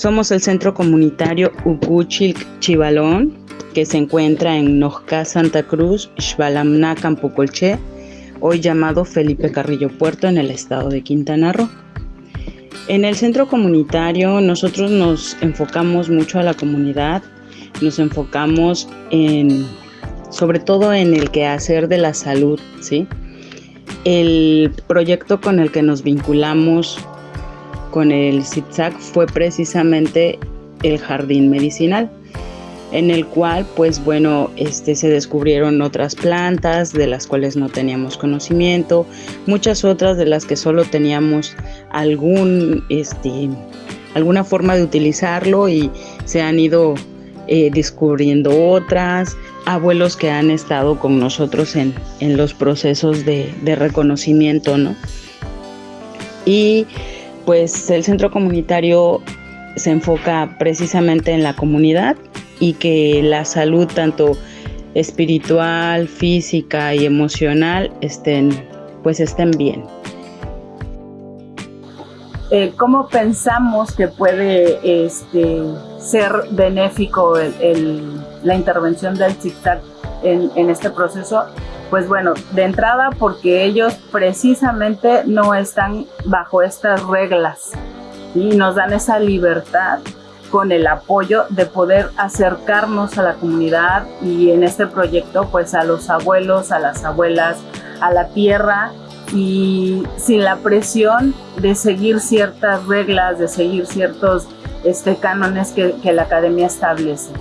Somos el centro comunitario Ucuchil Chivalón, que se encuentra en Nojca, Santa Cruz, Xbalamná, Campocolché, hoy llamado Felipe Carrillo Puerto en el estado de Quintana Roo. En el centro comunitario nosotros nos enfocamos mucho a la comunidad, nos enfocamos en, sobre todo en el quehacer de la salud, ¿sí? El proyecto con el que nos vinculamos con el ZigZag fue precisamente el jardín medicinal en el cual pues bueno este se descubrieron otras plantas de las cuales no teníamos conocimiento muchas otras de las que solo teníamos algún este alguna forma de utilizarlo y se han ido eh, descubriendo otras abuelos que han estado con nosotros en, en los procesos de, de reconocimiento no y pues el centro comunitario se enfoca precisamente en la comunidad y que la salud tanto espiritual, física y emocional estén pues estén bien. Eh, ¿Cómo pensamos que puede este, ser benéfico la intervención del en, en este proceso? Pues bueno, de entrada porque ellos precisamente no están bajo estas reglas y nos dan esa libertad con el apoyo de poder acercarnos a la comunidad y en este proyecto pues a los abuelos, a las abuelas, a la tierra y sin la presión de seguir ciertas reglas, de seguir ciertos este, cánones que, que la academia establece.